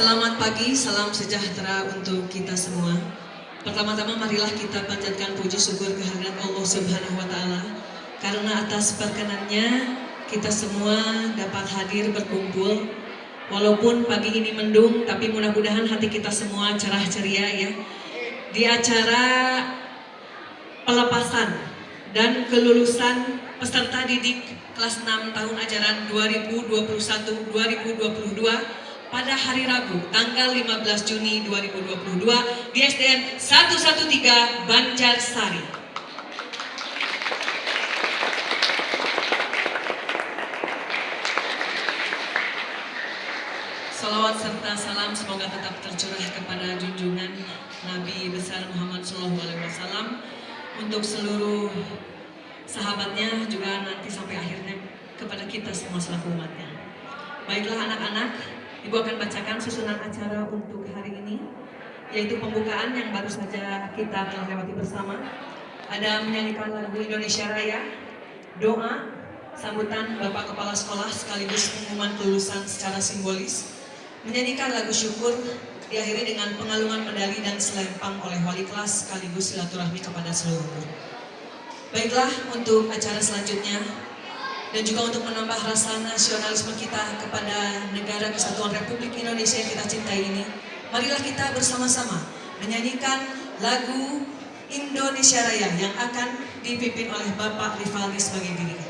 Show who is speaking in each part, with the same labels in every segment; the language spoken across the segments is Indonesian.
Speaker 1: Selamat pagi, salam sejahtera untuk kita semua. Pertama-tama marilah kita panjatkan puji syukur kehadirat Allah Subhanahu wa taala karena atas perkenannya kita semua dapat hadir berkumpul walaupun pagi ini mendung tapi mudah-mudahan hati kita semua cerah ceria ya. Di acara pelepasan dan kelulusan peserta didik kelas 6 tahun ajaran 2021-2022 pada hari Rabu tanggal 15 Juni 2022 di SDN 113 Banjarsari. Salawat serta salam semoga tetap tercurah kepada junjungan Nabi besar Muhammad SAW untuk seluruh sahabatnya juga nanti sampai akhirnya kepada kita semua selaku umatnya. Baiklah anak-anak, Ibu akan bacakan susunan acara untuk hari ini, yaitu pembukaan yang baru saja kita telah lewati bersama. Ada menyanyikan lagu Indonesia Raya, doa, sambutan Bapak Kepala Sekolah sekaligus pengumuman kelulusan secara simbolis, menyanyikan lagu syukur, diakhiri dengan pengalungan medali dan selempang oleh wali kelas sekaligus silaturahmi kepada seluruh guru. Baiklah, untuk acara selanjutnya, dan juga untuk menambah rasa nasionalisme kita kepada negara kesatuan Republik Indonesia yang kita cintai ini, marilah kita bersama-sama menyanyikan lagu Indonesia Raya yang akan dipimpin oleh Bapak Rivaldi sebagai dirinya.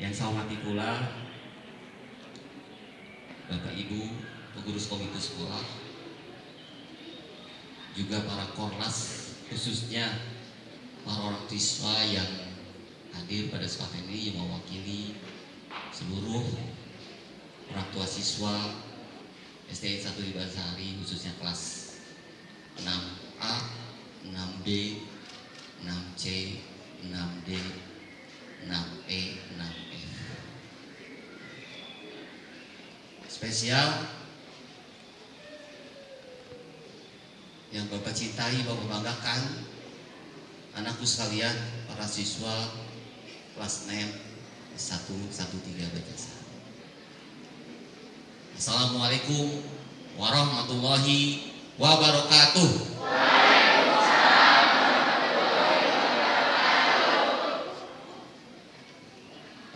Speaker 2: yang saya hormati pula Bapak Ibu pengurus komite sekolah juga para korlas khususnya para orang siswa yang hadir pada saat ini yang mewakili seluruh orang tua siswa STN 1 di Bansari khususnya kelas 6A, 6B, 6C, 6D, 6E, 6 cintai, Bapak banggakan anakku sekalian, para siswa kelas 6 113 Bajasa. Assalamualaikum warahmatullahi wabarakatuh.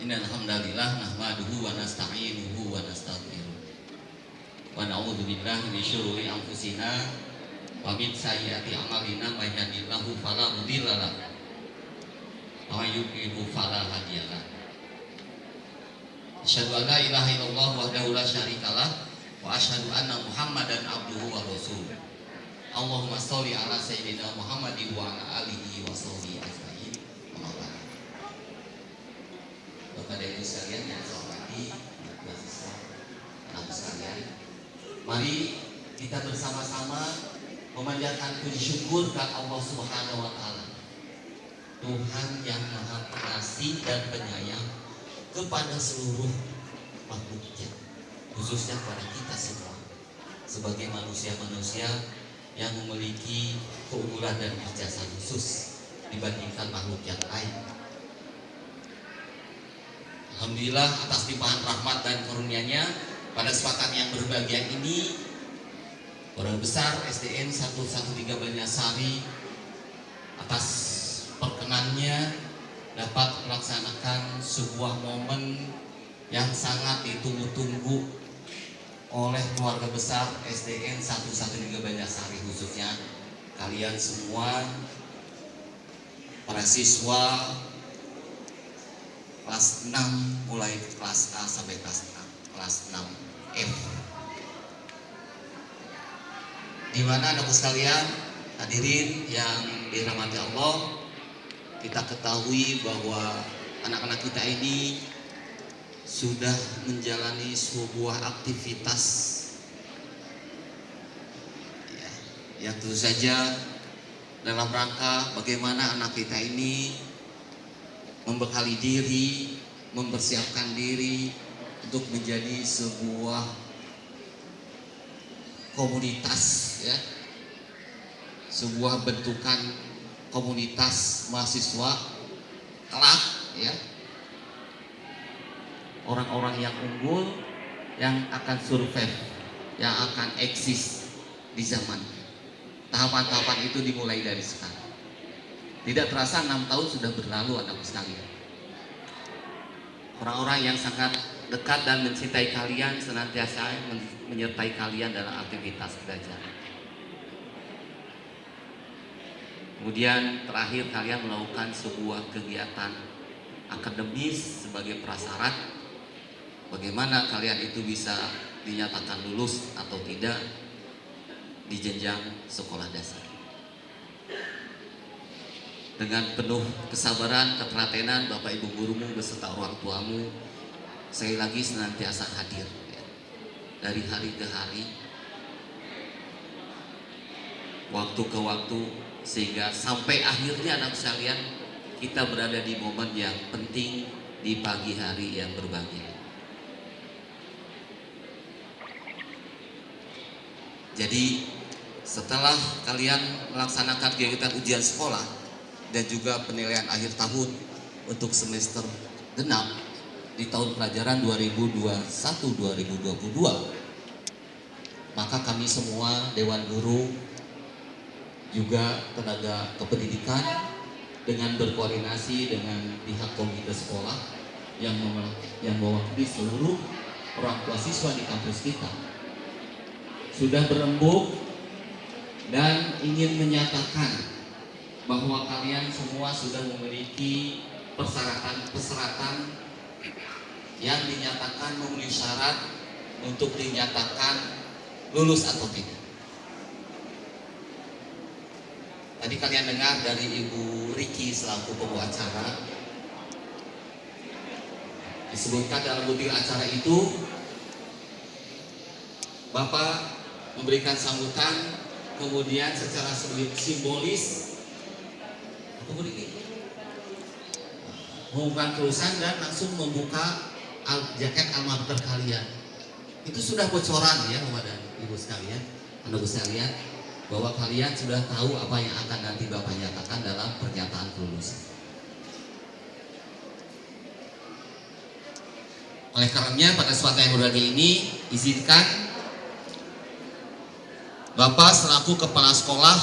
Speaker 2: Innal hamdalillah nahmaduhu wa nasta'inuhu wa. Billahi min syururi anfusina wa min sayyiati a'malina may yahdihillahu fala mudilla lahu wa yudlilhu fala hadiya lahu. Asyhadu an la ilaha illallah wahdahu la syarikalah wa asyhadu anna Muhammadan abduhu wa rasuluh. Allahumma sholli ala sayyidina Muhammadin wa ala alihi wa sahbihi ajmain. Bapak dan Ibu sekalian yang saya hormati, anak siswa, anak sekalian, mari kita bersama-sama memanjatkan puji syukur ke Allah Subhanahu wa taala. Tuhan yang Maha Pengasih dan Penyayang kepada seluruh makhluknya, khususnya kepada kita semua sebagai manusia-manusia yang memiliki keunggulan dan ijazah khusus dibandingkan makhluk yang lain. Alhamdulillah atas limpahan rahmat dan karunia-Nya pada kesempatan yang berbahagia ini Orang besar SDN 113 Banyasari atas perkenannya dapat melaksanakan sebuah momen yang sangat ditunggu-tunggu oleh keluarga besar SDN 113 Banyasari khususnya. Kalian semua para siswa kelas 6 mulai kelas A sampai kelas 6 kelas 6 F di mana anak sekalian hadirin yang dirahmati Allah kita ketahui bahwa anak-anak kita ini sudah menjalani sebuah aktivitas. Ya, yang tentu saja dalam rangka bagaimana anak kita ini membekali diri, mempersiapkan diri untuk menjadi sebuah komunitas ya. Sebuah bentukan komunitas mahasiswa kelak ya. Orang-orang yang unggul yang akan survive, yang akan eksis di zaman. Tahapan-tahapan itu dimulai dari sekarang. Tidak terasa enam tahun sudah berlalu anak sekalian. Orang-orang yang sangat dekat dan mencintai kalian senantiasa menyertai kalian dalam aktivitas belajar. Kemudian terakhir kalian melakukan sebuah kegiatan akademis sebagai prasyarat bagaimana kalian itu bisa dinyatakan lulus atau tidak di jenjang sekolah dasar dengan penuh kesabaran, ketelatenan Bapak Ibu gurumu beserta orang tuamu sekali lagi senantiasa hadir ya. dari hari ke hari waktu ke waktu sehingga sampai akhirnya anak sekalian kita berada di momen yang penting di pagi hari yang berbahagia. Jadi setelah kalian melaksanakan kegiatan ujian sekolah dan juga penilaian akhir tahun untuk semester genap di tahun pelajaran 2021-2022 maka kami semua Dewan Guru juga tenaga kependidikan dengan berkoordinasi dengan pihak komite sekolah yang yang mewakili seluruh orang tua siswa di kampus kita sudah berembuk dan ingin menyatakan bahwa kalian semua sudah memiliki persyaratan-persyaratan yang dinyatakan memenuhi syarat untuk dinyatakan lulus atau tidak. Tadi kalian dengar dari Ibu Riki selaku pembawa acara disebutkan dalam butir acara itu Bapak memberikan sambutan kemudian secara simbolis mengumumkan kelulusan dan langsung membuka al jaket alma mater kalian. Itu sudah bocoran ya kepada ibu sekalian, anak sekalian, bahwa kalian sudah tahu apa yang akan nanti bapak nyatakan dalam pernyataan kelulusan. Oleh karenanya pada suatu yang berbahagia ini izinkan Bapak selaku Kepala Sekolah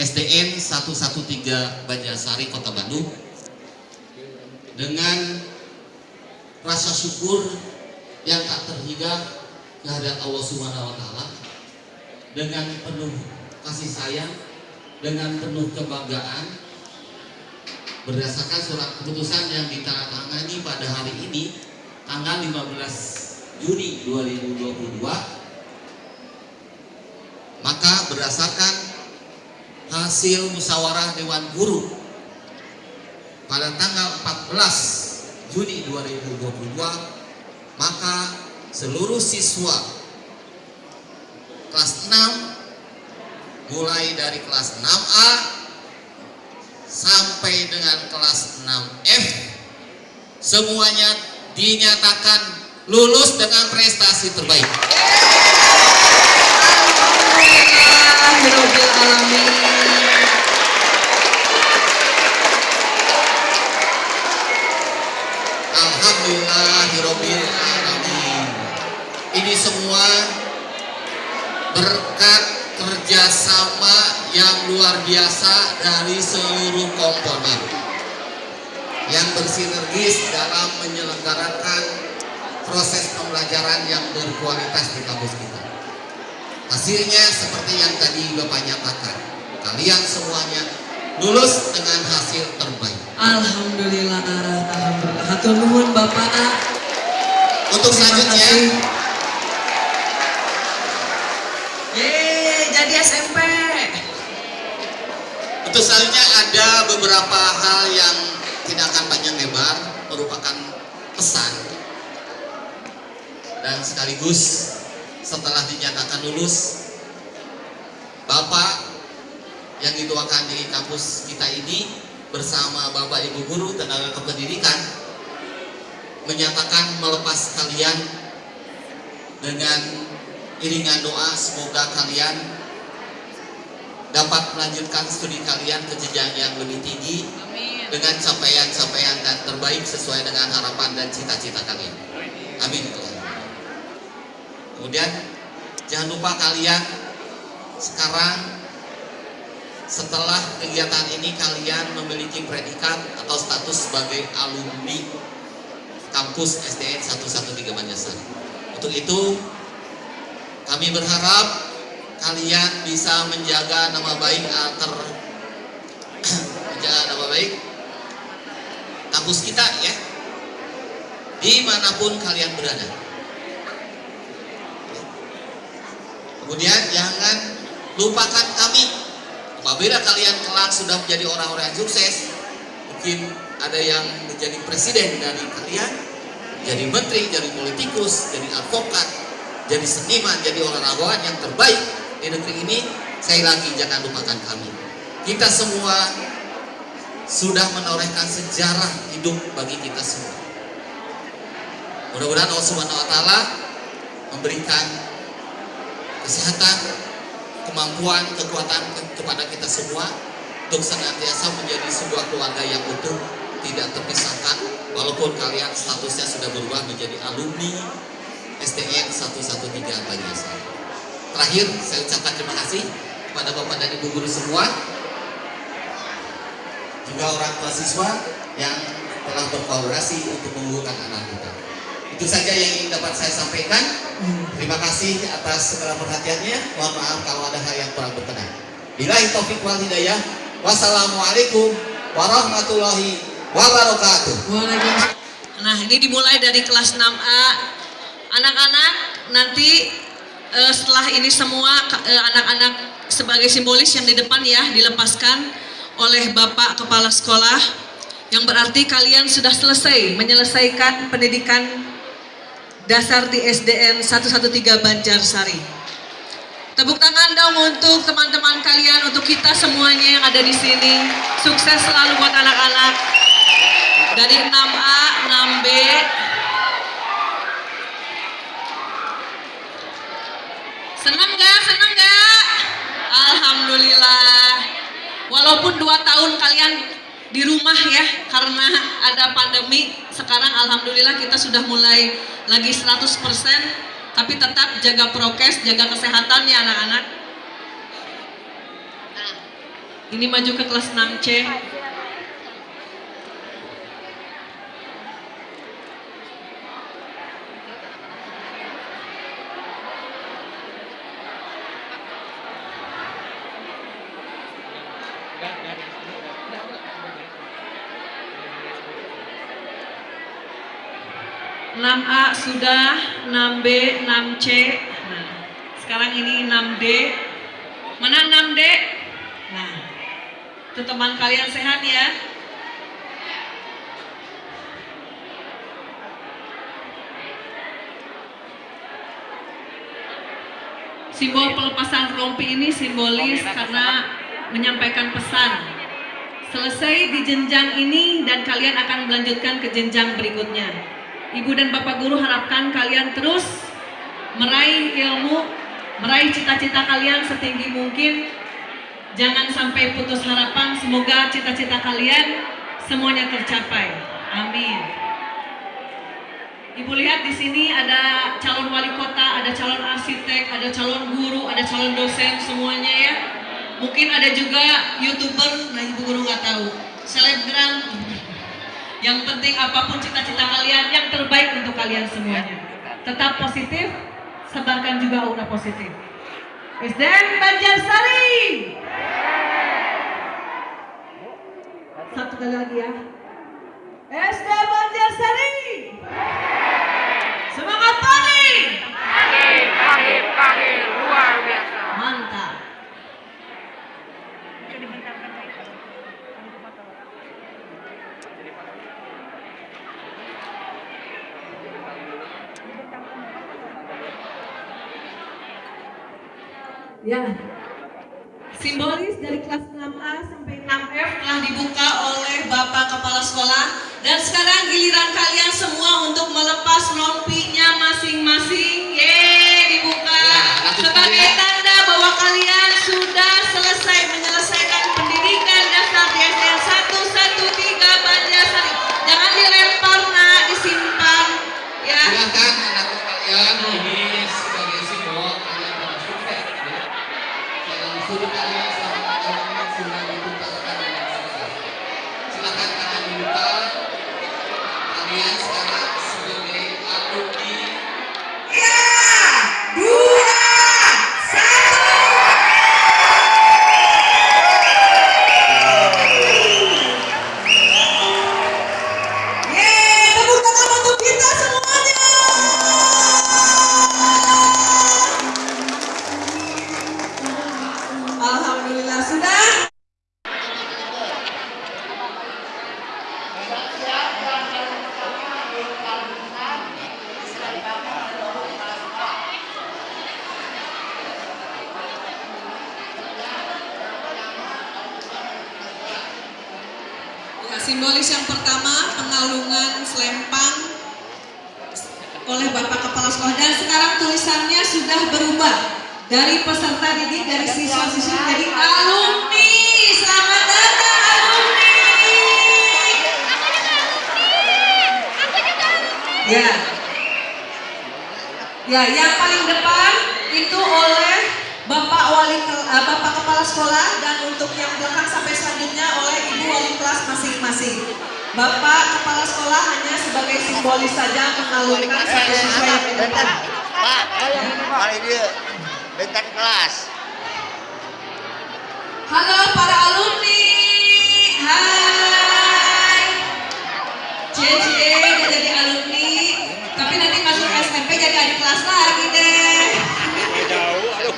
Speaker 2: SDN 113 Banjarsari Kota Bandung dengan rasa syukur yang tak terhingga kehadirat Allah Subhanahu wa taala dengan penuh kasih sayang dengan penuh kebanggaan. Berdasarkan surat keputusan yang ditandatangani pada hari ini tanggal 15 Juni 2022 maka berdasarkan hasil musyawarah Dewan Guru pada tanggal 14 Juni 2022 maka seluruh siswa kelas 6 mulai dari kelas 6A sampai dengan kelas 6F semuanya dinyatakan lulus dengan prestasi terbaik. Alhamdulillahirobbil alamin. Ini semua berkat kerjasama yang luar biasa dari seluruh komponen yang bersinergis dalam menyelenggarakan proses pembelajaran yang berkualitas di kampus kita. Hasilnya seperti yang tadi Bapak nyatakan, kalian semuanya lulus dengan hasil terbaik.
Speaker 1: Alhamdulillah, alhamdulillah. Hatur nuhun Bapak.
Speaker 2: Untuk selanjutnya,
Speaker 1: Yeay, jadi SMP.
Speaker 2: untuk selanjutnya ada beberapa hal yang tidak akan panjang lebar, merupakan pesan dan sekaligus setelah dinyatakan lulus, Bapak yang dituakan di kampus kita ini bersama Bapak Ibu Guru Tenaga Kependidikan menyatakan melepas kalian dengan iringan doa semoga kalian dapat melanjutkan studi kalian ke jenjang yang lebih tinggi
Speaker 1: Amin.
Speaker 2: dengan capaian-capaian dan terbaik sesuai dengan harapan dan cita-cita kalian. Amin. Kemudian jangan lupa kalian sekarang setelah kegiatan ini kalian memiliki predikat atau status sebagai alumni kampus SDN 113 Banjarsari. Untuk itu kami berharap kalian bisa menjaga nama baik agar menjaga nama baik kampus kita ya di mana pun kalian berada. Kemudian jangan lupakan kami apabila kalian kelak sudah menjadi orang-orang yang sukses mungkin ada yang menjadi presiden dari kalian jadi menteri, jadi politikus, jadi advokat jadi seniman, jadi olahragawan yang terbaik di negeri ini saya lagi jangan lupakan kami. Kita semua sudah menorehkan sejarah hidup bagi kita semua. Mudah-mudahan Allah taala memberikan kesehatan, kemampuan, kekuatan ke- kepada kita semua untuk senantiasa menjadi sebuah keluarga yang utuh, tidak terpisahkan walaupun kalian statusnya sudah berubah menjadi alumni STN 113 Banjarsari. Terakhir, saya ucapkan terima kasih kepada Bapak dan Ibu guru semua juga orang tua siswa yang telah berkolaborasi untuk mengukuhkan anak kita. Itu saja yang ingin dapat saya sampaikan. Terima kasih atas segala perhatiannya. Mohon maaf kalau ada hal yang kurang berkenan. Bilahi taufik wal hidayah. Wassalamualaikum warahmatullahi wabarakatuh.
Speaker 1: Nah, ini dimulai dari kelas 6A. Anak-anak nanti eh, setelah ini semua eh, anak-anak sebagai simbolis yang di depan ya dilepaskan oleh Bapak Kepala Sekolah yang berarti kalian sudah selesai menyelesaikan pendidikan dasar di SDN 113 Banjarsari. Tepuk tangan dong untuk teman-teman kalian, untuk kita semuanya yang ada di sini. Sukses selalu buat anak-anak dari 6A, 6B. Senang gak? Senang gak? Alhamdulillah. Walaupun dua tahun kalian di rumah ya karena ada pandemi, sekarang alhamdulillah kita sudah mulai lagi 100% tapi tetap jaga prokes, jaga kesehatan ya anak-anak. Ini maju ke kelas 6C. Enam A sudah, 6B, 6C. Nah, sekarang ini 6D. Mana 6D? Nah, itu teman kalian sehat ya. Simbol pelepasan rompi ini simbolis karena menyampaikan pesan. Selesai di jenjang ini dan kalian akan melanjutkan ke jenjang berikutnya. Ibu dan Bapak Guru harapkan kalian terus meraih ilmu, meraih cita-cita kalian setinggi mungkin. Jangan sampai putus harapan, semoga cita-cita kalian semuanya tercapai. Amin. Ibu lihat di sini ada calon wali kota, ada calon arsitek, ada calon guru, ada calon dosen semuanya ya. Mungkin ada juga youtuber, nah ibu guru nggak tahu. Selebgram. Yang penting apa pun cita-cita kalian, yang terbaik untuk kalian semuanya. Tetap positif, sebarkan juga aura positif. SDM Banjarsari. Satu kali lagi ya. SDM Banjarsari. Semangat pagi.
Speaker 3: Pagi, pagi, pagi, luar biasa.
Speaker 1: Ya. Simbolis dari kelas 6A sampai 6F telah dibuka oleh Bapak Kepala Sekolah dan sekarang giliran kalian semua untuk melepas rompinya
Speaker 2: Ya. Ya,
Speaker 1: yang paling depan itu oleh Bapak Wali eh, Bapak Kepala Sekolah dan untuk yang belakang sampai selanjutnya oleh Ibu Wali kelas masing-masing. Bapak Kepala Sekolah hanya sebagai simbolis saja mengalurkan satu siswa yang di depan.
Speaker 3: Pak, mari dia. Bentar kelas.
Speaker 1: Halo para alumni. Hai. Cie udah jadi alumni, tapi nanti masuk SMP jadi adik kelas lagi deh.
Speaker 4: jauh aduh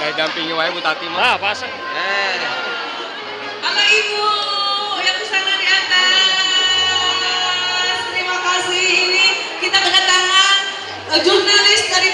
Speaker 4: udah dampingi wae Bu Tati mah. Ah, pasang. Eh.
Speaker 1: Halo Ibu yang di sana di atas. Terima kasih. Ini kita kedatangan eh, jurnalis dari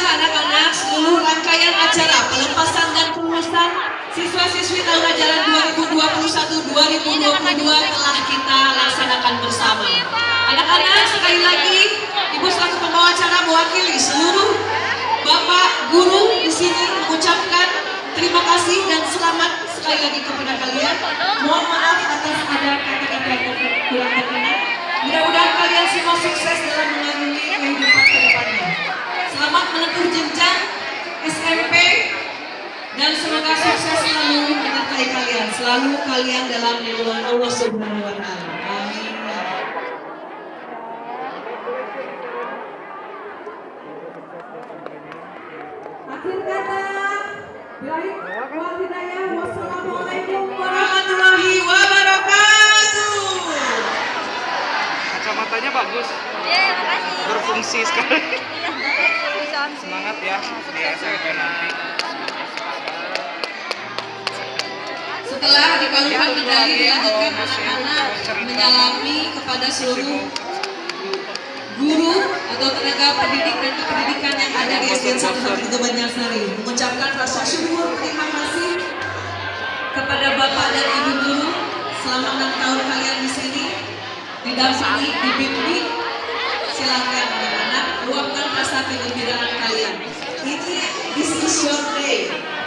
Speaker 1: anak-anak seluruh rangkaian acara pelepasan dan kelulusan siswa-siswi tahun ajaran 2021-2022 telah kita laksanakan bersama. Anak-anak sekali lagi Ibu selaku pembawa acara mewakili seluruh Bapak guru di sini mengucapkan terima kasih dan selamat sekali lagi kepada kalian. Mohon maaf atas ada kata-kata yang kurang berkenan. Mudah-mudahan kalian semua sukses dalam depannya. Selamat menempuh jenjang SMP dan semoga sukses selalu menyertai kalian. Selalu kalian dalam lindungan Allah Subhanahu wa taala. Amin. Akhir kata, Baik, wal hidayah. Wassalamualaikum warahmatullahi wabarakatuh.
Speaker 5: Kacamatanya bagus,
Speaker 6: Iya, makasih.
Speaker 5: berfungsi sekali. Semangat ya. Di SMP nanti.
Speaker 1: Setelah dikalungkan medali dilanjutkan anak-anak menyalami kepada seluruh guru atau tenaga pendidik dan kependidikan yang ada di SDN 1 itu Banjarsari mengucapkan rasa syukur terima kasih kepada Bapak dan Ibu guru. Selama enam tahun kalian di sini didampingi, dibimbing silakan anak-anak luapkan rasa kegembiraan kalian ini this is your day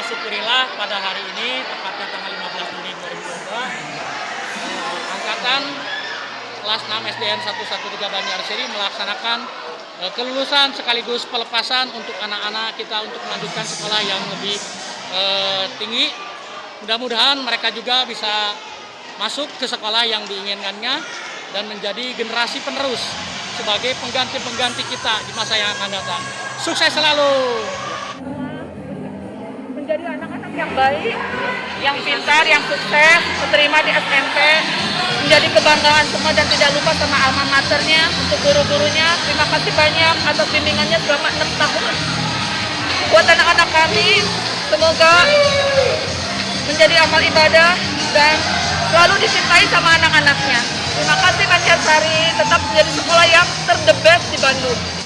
Speaker 7: Syukurillah pada hari ini, tepatnya tanggal 15 Juni 2022, eh, Angkatan kelas 6 SDN 113 Banjarsari melaksanakan eh, kelulusan sekaligus pelepasan untuk anak-anak kita untuk melanjutkan sekolah yang lebih eh, tinggi. Mudah-mudahan mereka juga bisa masuk ke sekolah yang diinginkannya dan menjadi generasi penerus sebagai pengganti-pengganti kita di masa yang akan datang. Sukses selalu!
Speaker 8: Yang baik, yang pintar, yang sukses, diterima di SMP, menjadi kebanggaan semua dan tidak lupa sama alma maternya, untuk guru-gurunya. Terima kasih banyak atas bimbingannya selama 6 tahun. Buat anak-anak kami, semoga menjadi amal ibadah dan selalu dicintai sama anak-anaknya. Terima kasih Banjarsari, tetap menjadi sekolah yang terdebes di Bandung.